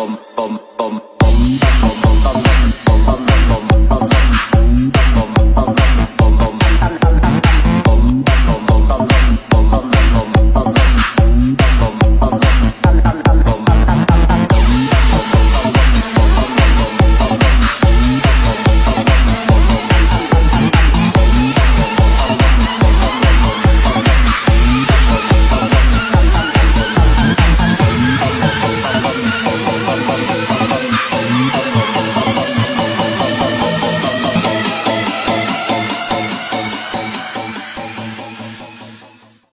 bom bom bom bom bom bum